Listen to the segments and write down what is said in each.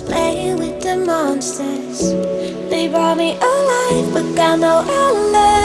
playing with the monsters. They brought me alive, but got no outlet.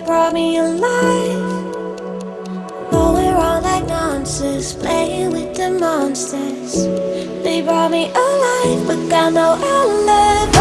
that brought me alive. Though we're all like monsters Playing with the monsters. They brought me alive But got no alibi.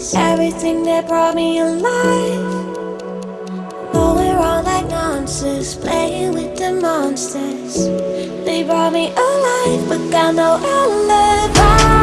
Everything that brought me alive But we're all like monsters Playing with the monsters. They brought me alive But got no alibi.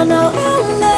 I know I'll